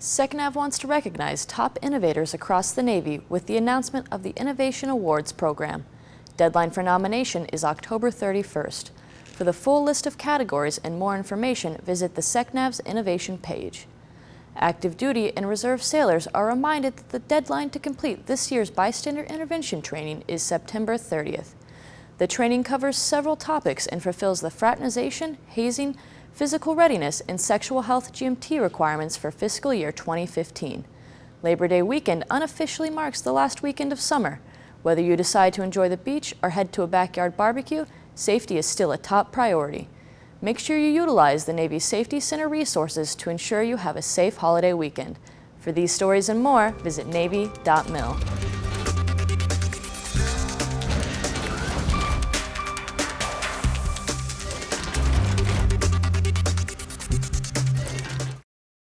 SecNav wants to recognize top innovators across the Navy with the announcement of the Innovation Awards program. Deadline for nomination is October 31st. For the full list of categories and more information, visit the SecNav's Innovation page. Active duty and reserve sailors are reminded that the deadline to complete this year's bystander intervention training is September 30th. The training covers several topics and fulfills the fraternization, hazing, physical readiness, and sexual health GMT requirements for fiscal year 2015. Labor Day weekend unofficially marks the last weekend of summer. Whether you decide to enjoy the beach or head to a backyard barbecue, safety is still a top priority. Make sure you utilize the Navy Safety Center resources to ensure you have a safe holiday weekend. For these stories and more, visit Navy.mil.